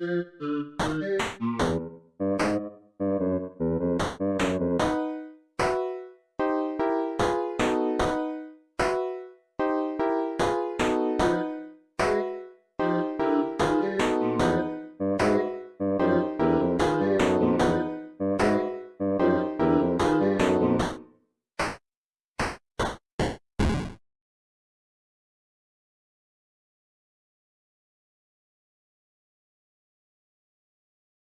Mm-hmm.